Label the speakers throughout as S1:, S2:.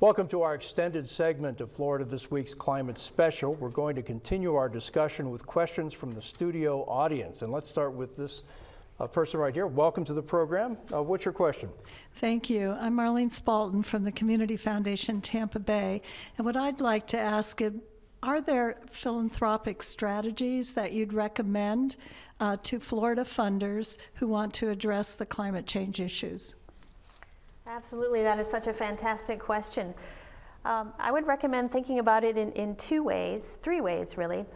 S1: Welcome to our extended segment of Florida This Week's Climate Special. We're going to continue our discussion with questions from the studio audience. And let's start with this uh, person right here. Welcome to the program. Uh, what's your question?
S2: Thank you. I'm Marlene Spalton from the Community Foundation Tampa Bay. And what I'd like to ask is, are there philanthropic strategies that you'd recommend uh, to Florida funders who want to address the climate change issues?
S3: Absolutely, that is such a fantastic question. Um, I would recommend thinking about it in, in two ways, three ways really.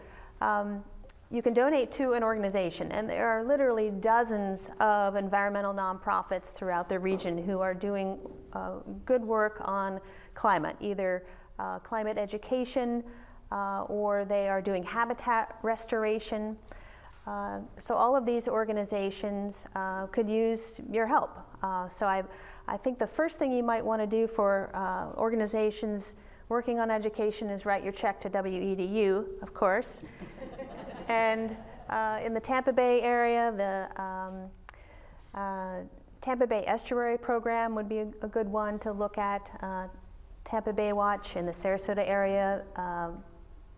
S3: Um, you can donate to an organization, and there are literally dozens of environmental nonprofits throughout the region who are doing uh, good work on climate, either uh, climate education uh, or they are doing habitat restoration. Uh, so all of these organizations uh, could use your help. Uh, so I, I think the first thing you might want to do for uh, organizations working on education is write your check to WEDU, of course. and uh, in the Tampa Bay area, the um, uh, Tampa Bay Estuary Program would be a, a good one to look at. Tampa Bay Watch in the Sarasota area,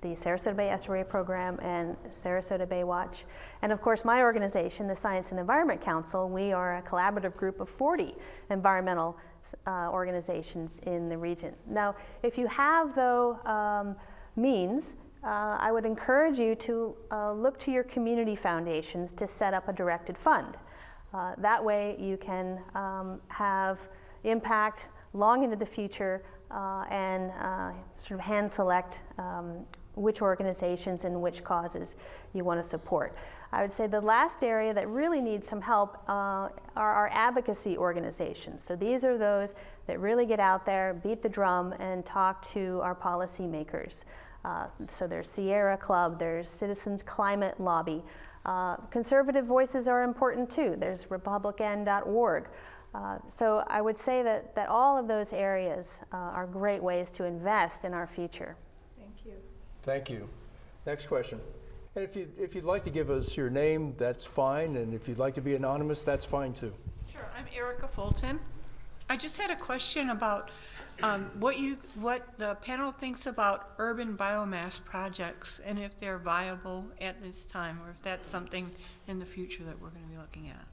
S3: the Sarasota Bay Estuary Program and Sarasota Bay Watch. And of course, my organization, the Science and Environment Council, we are a collaborative group of 40 environmental uh, organizations in the region. Now, if you have, though, um, means, uh, I would encourage you to uh, look to your community foundations to set up a directed fund. Uh, that way you can um, have impact long into the future uh, and uh, sort of hand select um, which organizations and which causes you want to support. I would say the last area that really needs some help uh, are our advocacy organizations. So these are those that really get out there, beat the drum, and talk to our policymakers. Uh, so there's Sierra Club, there's Citizens Climate Lobby. Uh, conservative voices are important too. There's republicEn.org. Uh, so I would say that, that all of those areas uh, are great ways to invest in our future.
S1: Thank you. Next question. And if, you, if you'd like to give us your name, that's fine. And if you'd like to be anonymous, that's fine too.
S4: Sure. I'm Erica Fulton. I just had a question about um, what you what the panel thinks about urban biomass projects and if they're viable at this time or if that's something in the future that we're going to be looking at.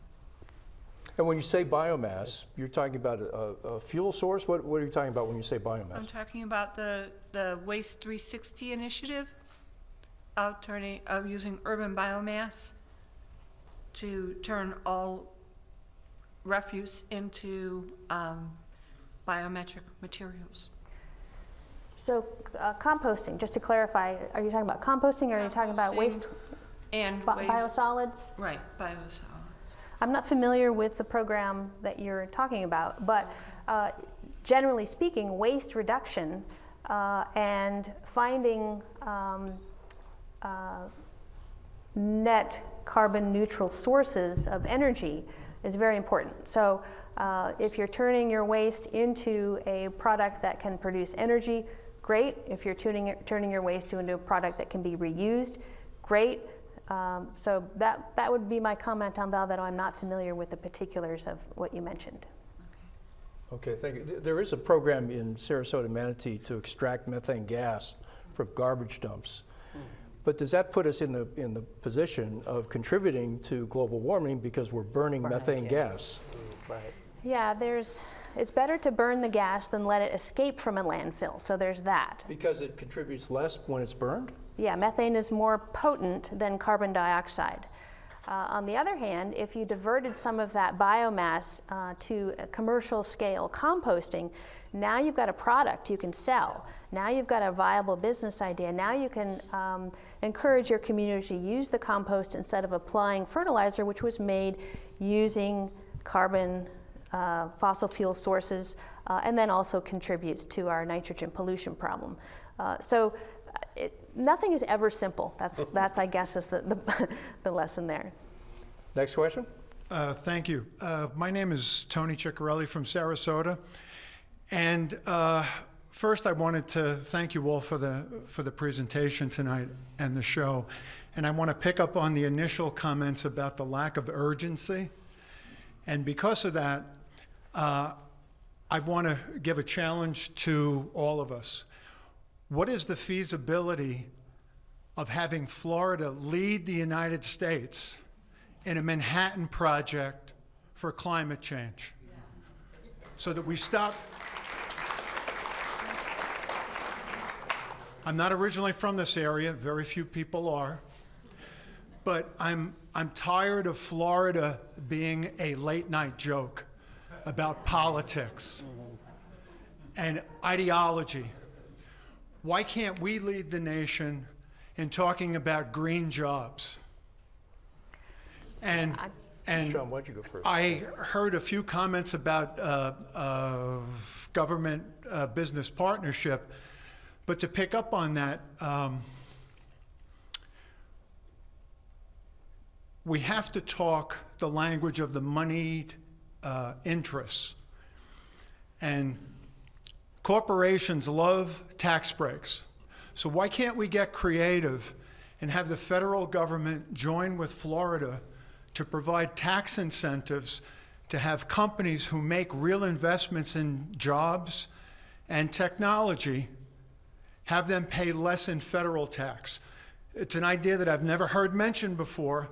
S1: And when you say biomass, you're talking about a, a, fuel source? What, what are you talking about when you say biomass?
S4: I'm talking about the, the Waste 360 initiative of turning of using urban biomass to turn all refuse into um, biometric materials.
S3: So uh, composting, just to clarify, are you talking about composting or are you talking about waste
S4: and
S3: waste. biosolids?
S4: Right, biosolids.
S3: I'm not familiar with the program that you're talking about, but uh, generally speaking, waste reduction uh, and finding um, uh, net carbon neutral sources of energy is very important. So uh, if you're turning your waste into a product that can produce energy, great. If you're tuning, turning your waste into a product that can be reused, great. Um, so that, that would be my comment on that, although I'm not familiar with the particulars of what you mentioned.
S1: Okay, thank you. There is a program in Sarasota, Manatee to extract methane gas from garbage dumps. But does that put us in the, in the position of contributing to global warming because we're burning methane gas?
S3: Right. Yeah, there's, it's better to burn the gas than let it escape from a landfill, so there's that.
S1: Because it contributes less when it's burned?
S3: Yeah, methane is more potent than carbon dioxide. Uh, on the other hand, if you diverted some of that biomass uh, to commercial scale composting, now you've got a product you can sell. Now you've got a viable business idea. Now you can um, encourage your community to use the compost instead of applying fertilizer, which was made using carbon uh, fossil fuel sources, uh, and then also contributes to our nitrogen pollution problem. Uh, so nothing is ever simple. That's, that's I guess, is the, the, the lesson there.
S1: Next question.
S5: Uh, thank you. Uh, my name is Tony Ciccarelli from Sarasota. And uh, first I wanted to thank you all for the, for the presentation tonight and the show. And I want to pick up on the initial comments about the lack of urgency. And because of that, uh, I want to give a challenge to all of us. What is the feasibility of having Florida lead the United States in a Manhattan project for climate change? So that we stop. I'm not originally from this area, very few people are. But I'm, I'm tired of Florida being a late night joke about politics and ideology. Why can't we lead the nation in talking about green jobs? And, and
S1: Sean, why'd you go first?
S5: I heard a few comments about uh, uh, government uh, business partnership, but to pick up on that, um, we have to talk the language of the moneyed uh, interests. And corporations love tax breaks. So why can't we get creative and have the federal government join with Florida to provide tax incentives to have companies who make real investments in jobs and technology have them pay less in federal tax? It's an idea that I've never heard mentioned before.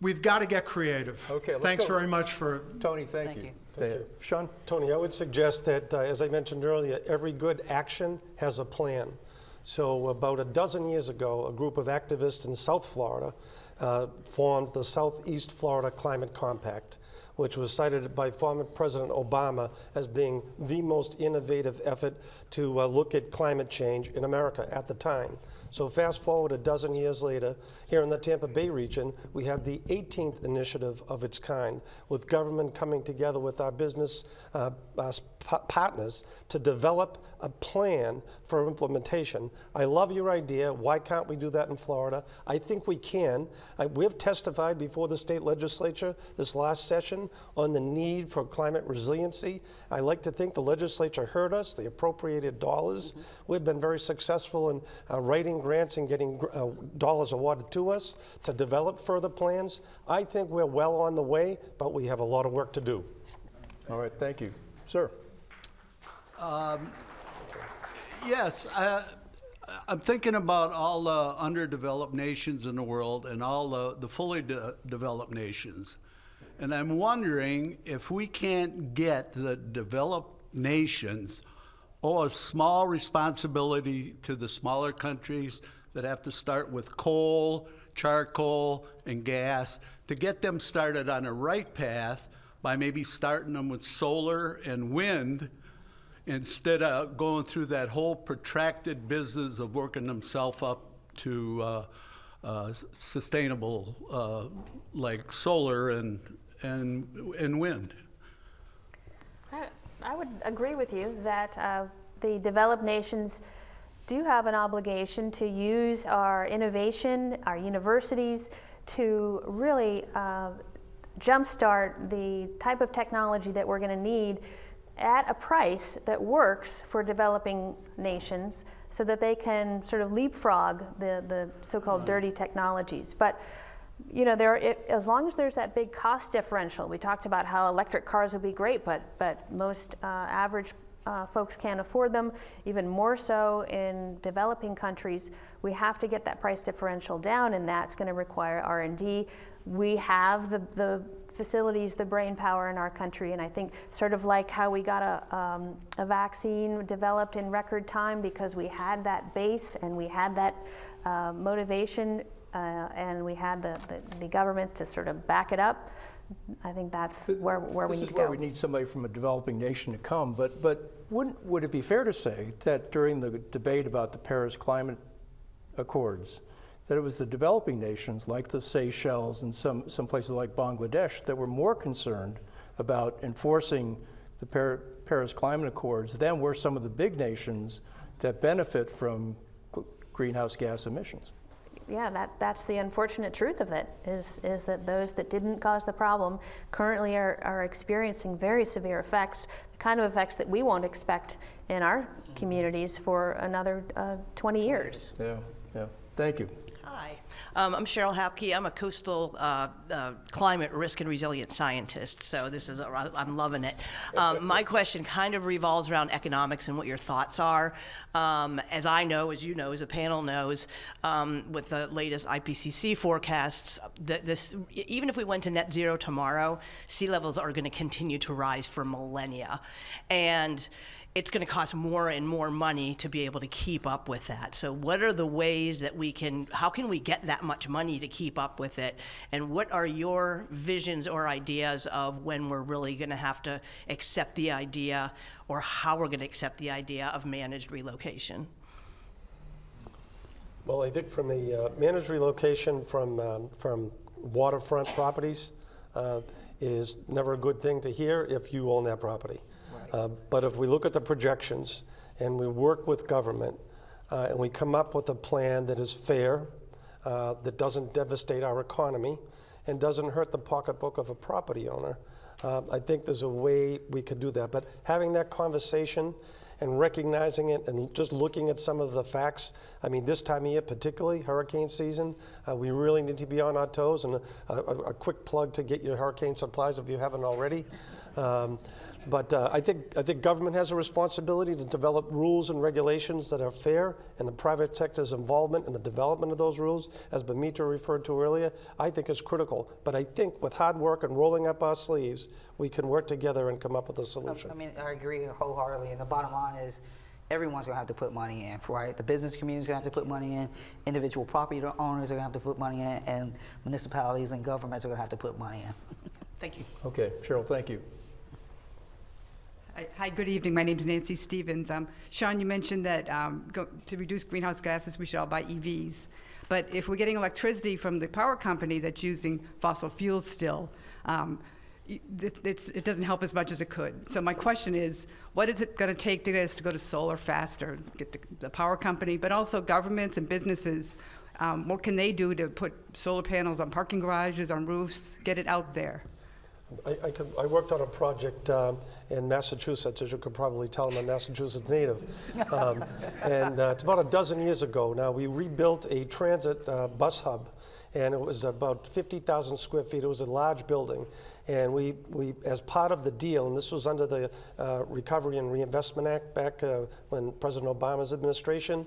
S5: We've got to get creative.
S1: Okay, let's
S5: Thanks
S1: go.
S5: very much for
S1: Tony, thank you. Uh, Sean?
S6: Tony, I would suggest that, uh, as I mentioned earlier, every good action has a plan. So about a dozen years ago, a group of activists in South Florida uh, formed the Southeast Florida Climate Compact, which was cited by former President Obama as being the most innovative effort to uh, look at climate change in America at the time. So fast forward a dozen years later, here in the Tampa Bay region, we have the 18th initiative of its kind, with government coming together with our business uh, uh, partners to develop a plan for implementation. I love your idea. Why can't we do that in Florida? I think we can. I, we have testified before the state legislature this last session on the need for climate resiliency. I like to think the legislature heard us, they appropriated dollars. We've been very successful in uh, writing grants and getting uh, dollars awarded to us to develop further plans. I think we're well on the way, but we have a lot of work to do.
S1: All right, thank you. Sir?
S7: Yes, uh, I'm thinking about all the underdeveloped nations in the world and all the, the fully de- developed nations. And I'm wondering if we can't get the developed nations owe a small responsibility to the smaller countries that have to start with coal, charcoal, and gas to get them started on a right path by maybe starting them with solar and wind instead of going through that whole protracted business of working themselves up to uh, uh, sustainable uh, like solar and and and wind.
S3: I, would agree with you that uh, the developed nations do have an obligation to use our innovation, our universities, to really uh, jumpstart the type of technology that we're going to need at a price that works for developing nations so that they can sort of leapfrog the, the so-called dirty technologies. But you know, there, it, as long as there's that big cost differential, we talked about how electric cars would be great, but, but most uh, average uh, folks can't afford them, even more so in developing countries. We have to get that price differential down, and that's going to require R&D. We have the, the facilities, the brain power in our country, and I think sort of like how we got a, um, a vaccine developed in record time because we had that base and we had that uh, motivation uh, and we had the, the, the government to sort of back it up. I think that's where, where we
S1: This
S3: need
S1: is
S3: to
S1: where
S3: go.
S1: we need somebody from a developing nation to come, but, but wouldn't, would it be fair to say that during the debate about the Paris Climate Accords, that it was the developing nations like the Seychelles and some, some places like Bangladesh that were more concerned about enforcing the Par- Paris Climate Accords than were some of the big nations that benefit from greenhouse gas emissions?
S3: Yeah, that, that's the unfortunate truth of it, is, is that those that didn't cause the problem currently are, are experiencing very severe effects, the kind of effects that we won't expect in our communities for another uh, 20 years.
S1: Yeah, yeah. Thank you.
S8: Hi, um, I'm Cheryl Hapke. I'm a coastal uh, uh, climate risk and resilience scientist, so this is, a, I'm loving it. Um, my question kind of revolves around economics and what your thoughts are. Um, as I know, as you know, as the panel knows, um, with the latest IPCC forecasts, that this, even if we went to net zero tomorrow, sea levels are going to continue to rise for millennia. And it's going to cost more and more money to be able to keep up with that. So what are the ways that we can, how can we get that much money to keep up with it? And what are your visions or ideas of when we're really going to have to accept the idea or how we're going to accept the idea of managed relocation?
S6: Well, I think from the uh, managed relocation from, um, from waterfront properties uh, is never a good thing to hear if you own that property. Uh, But if we look at the projections and we work with government uh, and we come up with a plan that is fair, uh, that doesn't devastate our economy and doesn't hurt the pocketbook of a property owner, uh, I think there's a way we could do that. But having that conversation and recognizing it and just looking at some of the facts, I mean, this time of year, particularly hurricane season, uh, we really need to be on our toes. And a, a, a quick plug to get your hurricane supplies if you haven't already. Um, but uh, I think I think government has a responsibility to develop rules and regulations that are fair, and the private sector's involvement in the development of those rules, as Bamita referred to earlier, I think is critical. But I think with hard work and rolling up our sleeves, we can work together and come up with a solution.
S9: I mean, I agree wholeheartedly, and the bottom line is, everyone's gonna have to put money in, right? The business community's gonna have to put money in, individual property owners are gonna have to put money in, and municipalities and governments are gonna have to put money in.
S8: Thank you.
S1: Okay, Cheryl, thank you.
S10: Hi- good evening. My name is Nancy Stevens. Um, Sean, you mentioned that um, go- to reduce greenhouse gases, we should all buy EVs. But if we're getting electricity from the power company that's using fossil fuels still, um, it it doesn't help as much as it could. So my question is, what is it going to take to get us to go to solar faster? Get the- the power company, but also governments and businesses, um, what can they do to put solar panels on parking garages, on roofs, get it out there?
S6: I, I, could, I worked on a project um, in Massachusetts, as you could probably tell, I'm a Massachusetts native. Um, and uh, it's about a dozen years ago now. We rebuilt a transit uh, bus hub, and it was about 50,000 square feet. It was a large building. And we, we, as part of the deal, and this was under the uh, Recovery and Reinvestment Act back uh, when President Obama's administration,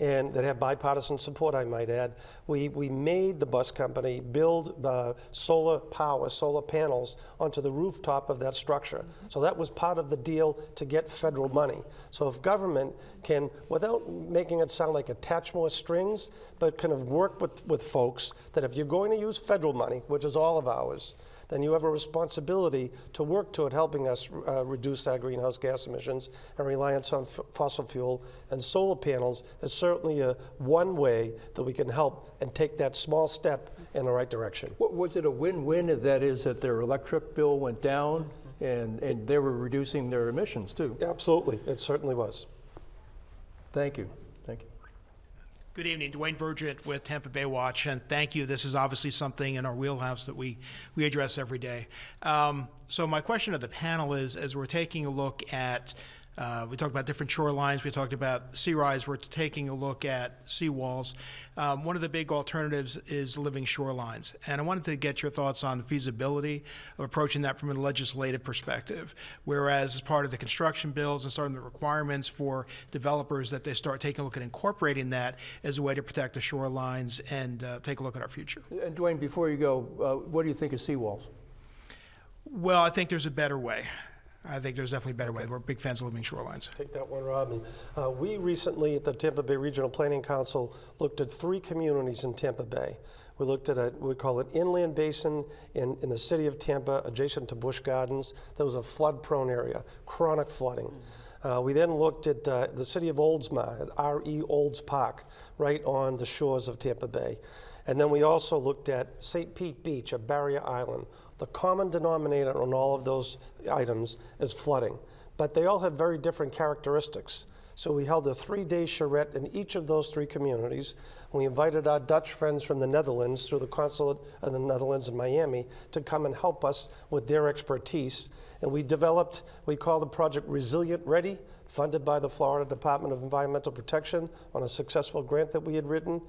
S6: and that had bipartisan support, I might add. We, we made the bus company build uh, solar power, solar panels onto the rooftop of that structure. So that was part of the deal to get federal money. So if government can, without making it sound like attach more strings, but kind of work with, with folks that if you're going to use federal money, which is all of ours, then you have a responsibility to work toward helping us uh, reduce our greenhouse gas emissions and reliance on f- fossil fuel. And solar panels is certainly a one way that we can help and take that small step in the right direction.
S1: Wa- Was it a win-win, if that is that their electric bill went down and, and they were reducing their emissions too?
S6: Absolutely, it certainly was.
S1: Thank you.
S11: Good evening, Dwayne Vergent with Tampa Bay Watch, and thank you. This is obviously something in our wheelhouse that we, we address every day. Um, so my question to the panel is, as we're taking a look at, uh, we talked about different shorelines, we talked about sea rise, we're taking a look at seawalls. Um, one of the big alternatives is living shorelines, and I wanted to get your thoughts on the feasibility of approaching that from a legislative perspective. Whereas as part of the construction bills and starting the requirements for developers that they start taking a look at incorporating that as a way to protect the shorelines and uh, take a look at our future.
S1: And Dwayne, before you go, uh, what do you think of seawalls?
S11: Well, I think there's a better way. I think there's definitely a better way. We're big fans of living shorelines.
S6: Take that one, Robin. Uh, we recently at the Tampa Bay Regional Planning Council looked at three communities in Tampa Bay. We looked at a, we call it inland basin in, in the city of Tampa, adjacent to Busch Gardens. That was a flood-prone area, chronic flooding. Uh, we then looked at uh, the city of Oldsmar, at R.E. Olds Park, right on the shores of Tampa Bay. And then we also looked at St. Pete Beach, a barrier island. The common denominator on all of those items is flooding, but they all have very different characteristics. So we held a three-day charrette in each of those three communities. We invited our Dutch friends from the Netherlands through the consulate in the Netherlands in Miami to come and help us with their expertise. And we developed, we call the project Resilient Ready, funded by the Florida Department of Environmental Protection on a successful grant that we had written.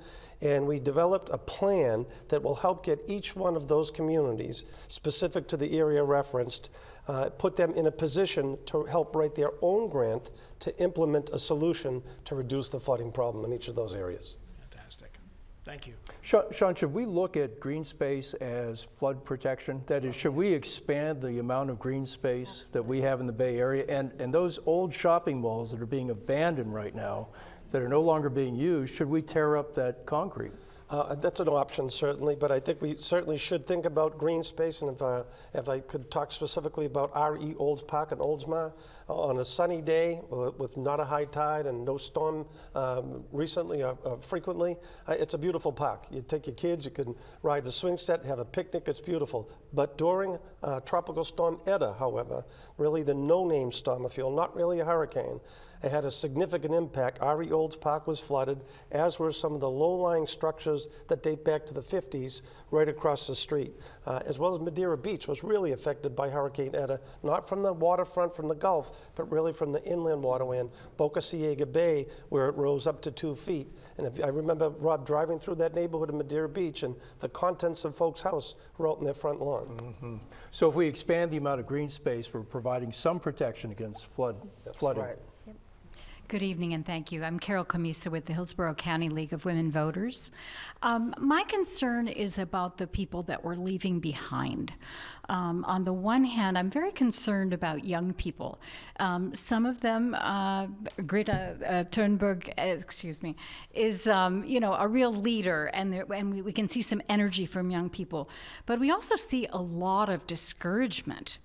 S6: And we developed a plan that will help get each one of those communities, specific to the area referenced, uh, put them in a position to help write their own grant to implement a solution to reduce the flooding problem in each of those areas.
S11: Thank you.
S1: Sean, should we look at green space as flood protection? That is, should we expand the amount of green space that we have in the Bay Area? And, and those old shopping malls that are being abandoned right now, that are no longer being used, should we tear up that concrete?
S6: Uh, That's an option, certainly, but I think we certainly should think about green space, and if, uh, if I could talk specifically about R.E. Olds Park in Oldsmar, uh, on a sunny day uh, with not a high tide and no storm um, recently or uh, frequently, uh, it's a beautiful park. You take your kids, you can ride the swing set, have a picnic, it's beautiful. But during uh, Tropical Storm Eta, however, really the no-name storm, I feel, not really a hurricane, it had a significant impact. R.E. Olds Park was flooded, as were some of the low-lying structures that date back to the 50s right across the street, uh, as well as Madeira Beach was really affected by Hurricane Eta, not from the waterfront from the Gulf, but really from the inland waterway in Boca Ciega Bay, where it rose up to two feet. And if, I remember Rob driving through that neighborhood in Madeira Beach, and the contents of folks' house were out in their front lawn. Mm-hmm.
S1: So if we expand the amount of green space, we're providing some protection against flood, flooding.
S6: right.
S12: Good evening and thank you. I'm Carol Camisa with the Hillsborough County League of Women Voters. Um, my concern is about the people that we're leaving behind. Um, on the one hand, I'm very concerned about young people. Um, some of them, uh, Greta uh, Thunberg, uh, excuse me, is um, you know a real leader, and there, and we, we can see some energy from young people. But we also see a lot of discouragement.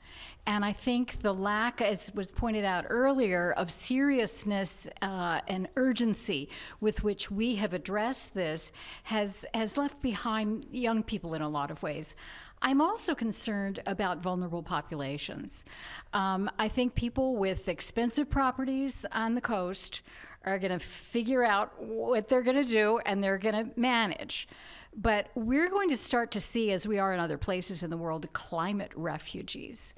S12: And I think the lack, as was pointed out earlier, of seriousness uh, and urgency with which we have addressed this has, has left behind young people in a lot of ways. I'm also concerned about vulnerable populations. Um, I think people with expensive properties on the coast are going to figure out what they're going to do and they're going to manage. But we're going to start to see, as we are in other places in the world, climate refugees.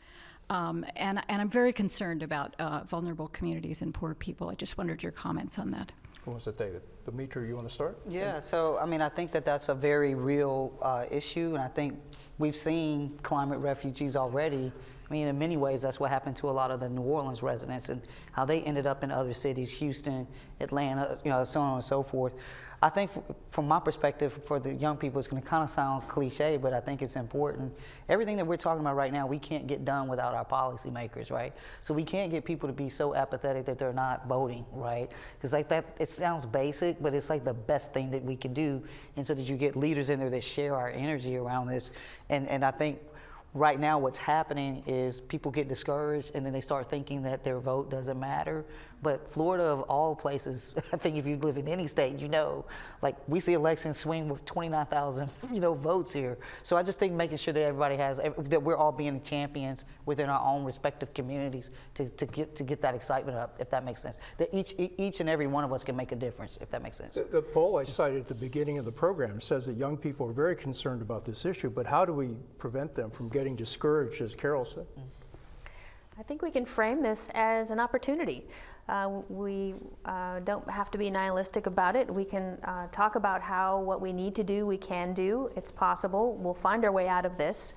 S12: Um, and, and I'm very concerned about uh, vulnerable communities and poor people. I just wondered your comments on that.
S1: Who wants to take it? Dimitri, you want to start?
S9: Yeah, so I mean, I think that that's a very real uh, issue, and I think we've seen climate refugees already. I mean, in many ways, that's what happened to a lot of the New Orleans residents and how they ended up in other cities, Houston, Atlanta, you know, so on and so forth. I think from my perspective, for the young people, it's going to kind of sound cliche, but I think it's important. Everything that we're talking about right now, we can't get done without our policymakers, right? So we can't get people to be so apathetic that they're not voting, right? Because like that, it sounds basic, but it's like the best thing that we can do, and so that you get leaders in there that share our energy around this. And and I think right now what's happening is people get discouraged and then they start thinking that their vote doesn't matter but florida of all places i think if you live in any state you know like we see elections swing with 29000 you know votes here. So i just think making sure that everybody has that we're all being champions within our own respective communities to, to get to get that excitement up if that makes sense. That each each and every one of us can make a difference if that makes sense.
S1: The, the poll I cited at the beginning of the program says that young people are very concerned about this issue, but how do we prevent them from getting discouraged, as Carol said? Mm.
S3: I think we can frame this as an opportunity. Uh, we uh, don't have to be nihilistic about it. We can uh, talk about how what we need to do, we can do. It's possible. We'll find our way out of this.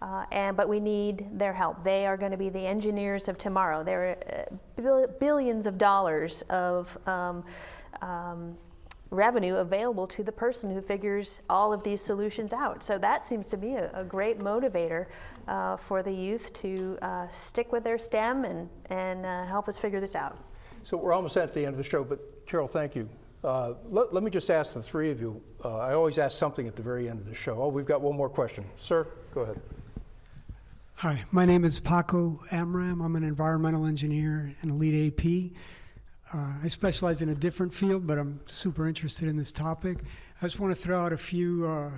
S3: Uh, and but we need their help. They are going to be the engineers of tomorrow. There are uh, bill- billions of dollars of um, um, revenue available to the person who figures all of these solutions out. So that seems to be a, a great motivator uh, for the youth to uh, stick with their STEM and, and uh, help us figure this out.
S1: So we're almost at the end of the show, but Carol, thank you. Uh, let, let me just ask the three of you. Uh, I always ask something at the very end of the show. Oh, we've got one more question. Sir, go ahead.
S13: Hi, my name is Paco Amram. I'm an environmental engineer and a LEED AP. Uh, I specialize in a different field, but I'm super interested in this topic. I just want to throw out a few uh,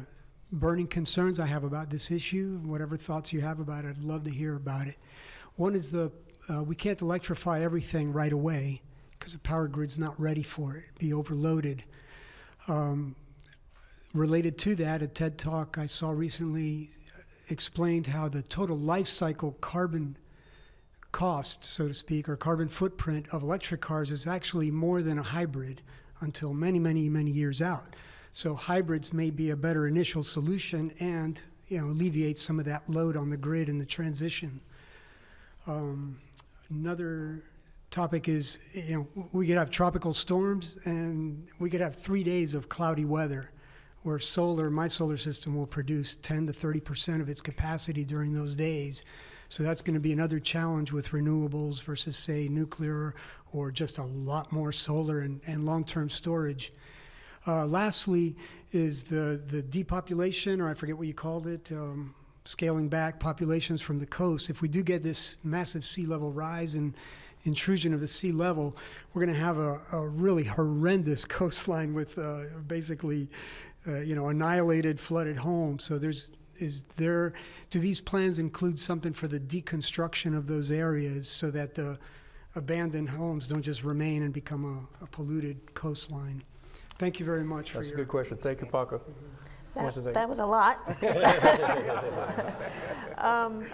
S13: burning concerns I have about this issue. Whatever thoughts you have about it, I'd love to hear about it. One is the uh, we can't electrify everything right away because the power grid's not ready for it, be overloaded. Um, related to that, a TED talk I saw recently explained how the total life cycle carbon cost, so to speak, or carbon footprint of electric cars is actually more than a hybrid until many, many, many years out. So hybrids may be a better initial solution and you know alleviate some of that load on the grid in the transition. Um, another topic is you know we could have tropical storms and we could have three days of cloudy weather where solar my solar system will produce 10 to 30 percent of its capacity during those days so that's going to be another challenge with renewables versus say nuclear or just a lot more solar and, and long-term storage uh, lastly is the the depopulation or i forget what you called it um, scaling back populations from the coast if we do get this massive sea level rise and intrusion of the sea level, we're going to have a, a, really horrendous coastline with uh, basically, uh, you know, annihilated, flooded homes. So there's is there do these plans include something for the deconstruction of those areas so that the abandoned homes don't just remain and become a, a polluted coastline? Thank you very much.
S1: That's
S13: for
S1: a
S13: your
S1: good question. Thank you, Paco.
S3: That, that was a lot. um,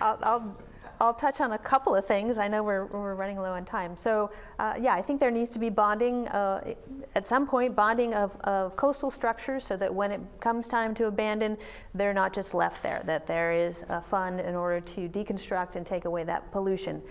S3: I'll, I'll I'll touch on a couple of things. I know we're, we're running low on time. So uh, yeah, I think there needs to be bonding, uh, at some point, bonding of, of coastal structures so that when it comes time to abandon, they're not just left there, that there is a fund in order to deconstruct and take away that pollution.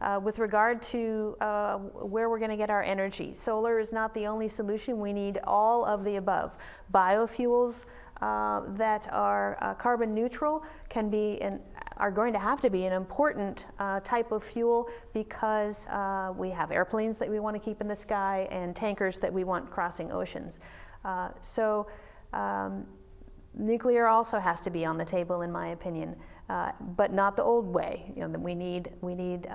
S3: Uh, with regard to uh, where we're going to get our energy, solar is not the only solution. We need all of the above. Biofuels uh, that are uh, carbon neutral can be an are going to have to be an important uh, type of fuel because uh, we have airplanes that we want to keep in the sky and tankers that we want crossing oceans. Uh, so um, nuclear also has to be on the table, in my opinion, but not the old way. You know, we need we need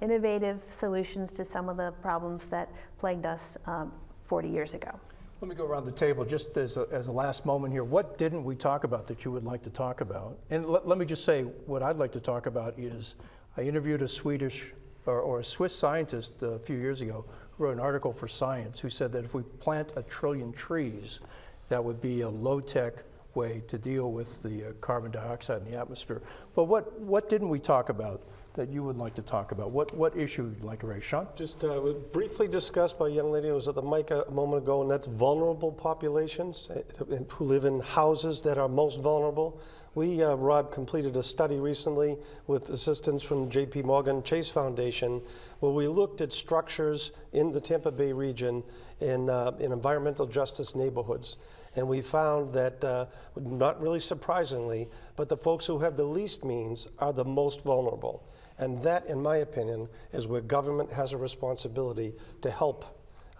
S3: innovative solutions to some of the problems that plagued us um, 40 years ago.
S1: Let me go around the table just as a, as a last moment here. What didn't we talk about that you would like to talk about? And let, me just say what I'd like to talk about is I interviewed a Swedish or, or a Swiss scientist a few years ago who wrote an article for Science who said that if we plant a trillion trees, that would be a low tech way to deal with the uh, carbon dioxide in the atmosphere. But what, what didn't we talk about? that you would like to talk about? What, what issue you'd like to raise? Sean?
S6: Just uh, briefly discussed by a young lady who was at the mic a, moment ago, and that's vulnerable populations uh, who live in houses that are most vulnerable. We, uh, Rob, completed a study recently with assistance from JP Morgan Chase Foundation where we looked at structures in the Tampa Bay region in, uh, in environmental justice neighborhoods. And we found that, uh, not really surprisingly, but the folks who have the least means are the most vulnerable. And that, in my opinion, is where government has a responsibility to help.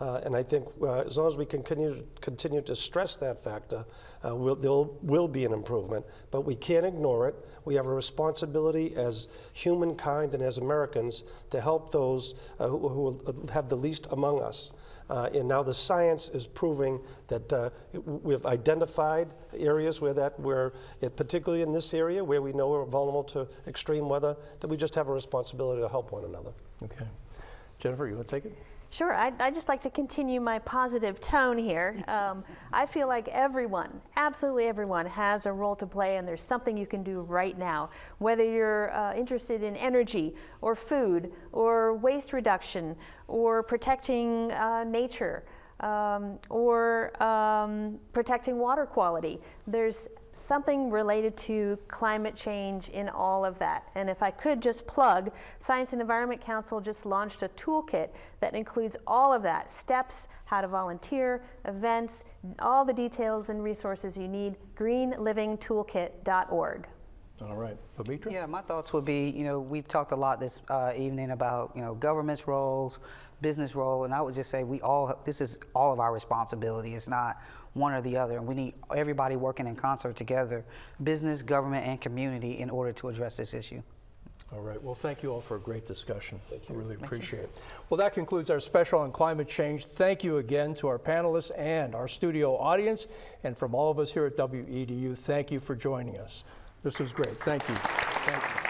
S6: Uh, and I think uh, as long as we can continue, continue to stress that factor, uh, we'll, there will be an improvement. But we can't ignore it. We have a responsibility as humankind and as Americans to help those uh, who, who have the least among us. Uh, and now the science is proving that uh, we've identified areas where that, where it, particularly in this area where we know we're vulnerable to extreme weather, that we just have a responsibility to help one another.
S1: Okay. Jennifer, you want to take it?
S3: Sure, I'd, I'd, just like to continue my positive tone here. Um, I feel like everyone, absolutely everyone, has a role to play, and there's something you can do right now. Whether you're uh, interested in energy, or food, or waste reduction, or protecting uh, nature, um, or um, protecting water quality, there's something related to climate change in all of that. And if I could just plug, Science and Environment Council just launched a toolkit that includes all of that, steps, how to volunteer, events, all the details and resources you need, greenlivingtoolkit.org.
S1: All right, Pavitra?
S9: Yeah, my thoughts would be, you know, we've talked a lot this uh, evening about, you know, government's roles, business role, and I would just say we all, this is all of our responsibility. It's not one or the other. And we need everybody working in concert together, business, government, and community, in order to address this issue.
S1: All right. Well, thank you all for a great discussion. Thank you. I really appreciate it. Well, that concludes our special on climate change. Thank you again to our panelists and our studio audience. And from all of us here at WEDU, thank you for joining us. This was great. Thank you. Thank you.